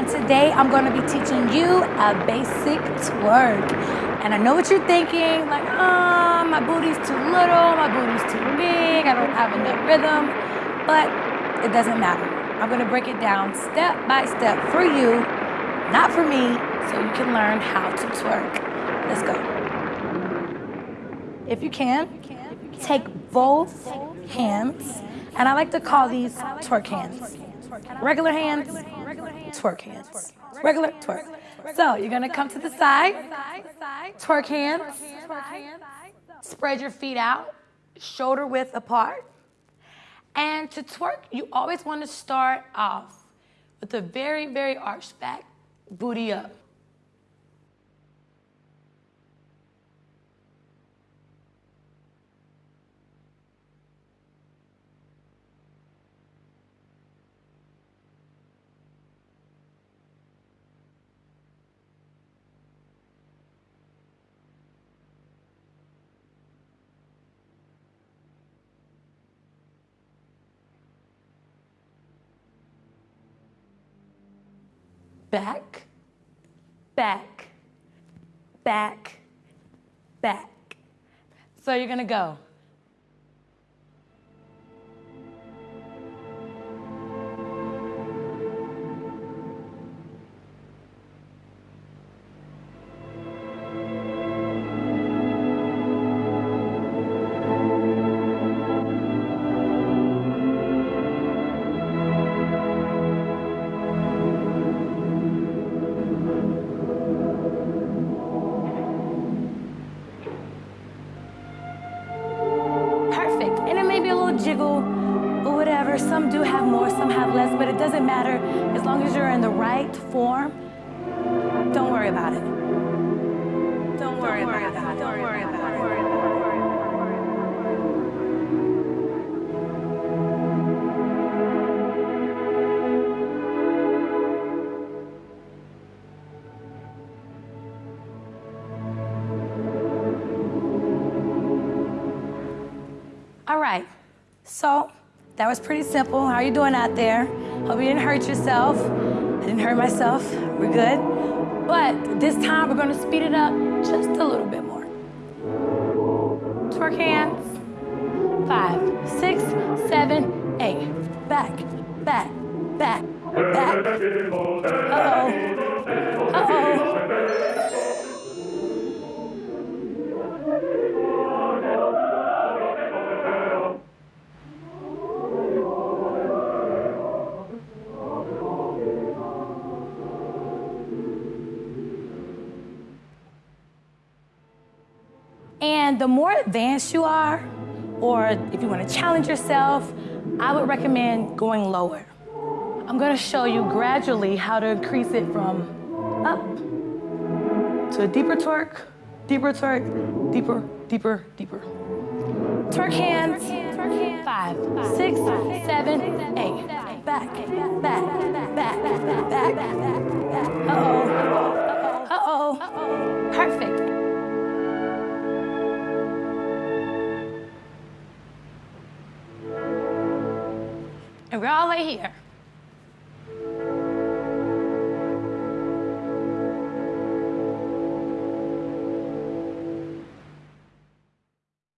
and today I'm going to be teaching you a basic twerk. And I know what you're thinking, like, oh, my booty's too little, my booty's too big, I don't have enough rhythm, but it doesn't matter. I'm going to break it down step by step for you, not for me, so you can learn how to twerk. Let's go. If you can, take both hands, and I like to call these twerk hands. Regular hands, twerk hands. Regular, twerk. So you're gonna come to the side, twerk hands, spread your feet out, shoulder width apart. And to twerk, you always wanna start off with a very, very arched back, booty up. Back, back, back, back. So you're gonna go. Jiggle or whatever. Some do have more, some have less, but it doesn't matter. As long as you're in the right form, don't worry about it. Don't worry, about, it. Don't worry about it. All right. So that was pretty simple. How are you doing out there? Hope you didn't hurt yourself. I didn't hurt myself. We're good. But this time we're gonna speed it up just a little bit more. Twerk hands. Five, six, seven, eight. Back, back, back, back. Uh-oh. And the more advanced you are, or if you want to challenge yourself, I would recommend going lower. I'm going to show you gradually how to increase it from up to a deeper twerk, deeper twerk, deeper, deeper, deeper. Twerk hands, five, six, seven, eight. Back, back, back, back, back. Uh-oh, And we're all right here.